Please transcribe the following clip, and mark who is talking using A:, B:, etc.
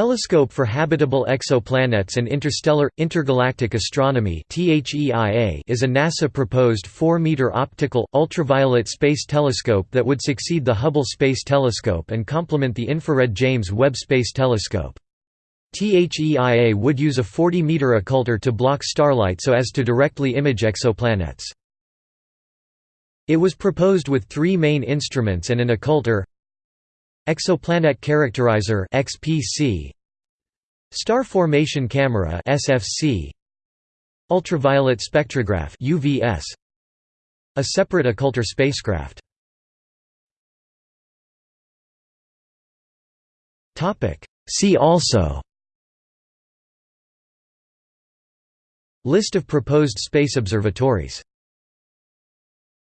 A: Telescope for Habitable Exoplanets and Interstellar Intergalactic Astronomy is a NASA-proposed 4-meter optical ultraviolet space telescope that would succeed the Hubble Space Telescope and complement the infrared James Webb Space Telescope. THEIA would use a 40-meter occulter to block starlight so as to directly image exoplanets. It was proposed with three main instruments and an occulter Exoplanet Characterizer (XPC), Star Formation Camera (SFC), Ultraviolet Spectrograph (UVS), a separate occulter spacecraft. Topic. See also. List of proposed space observatories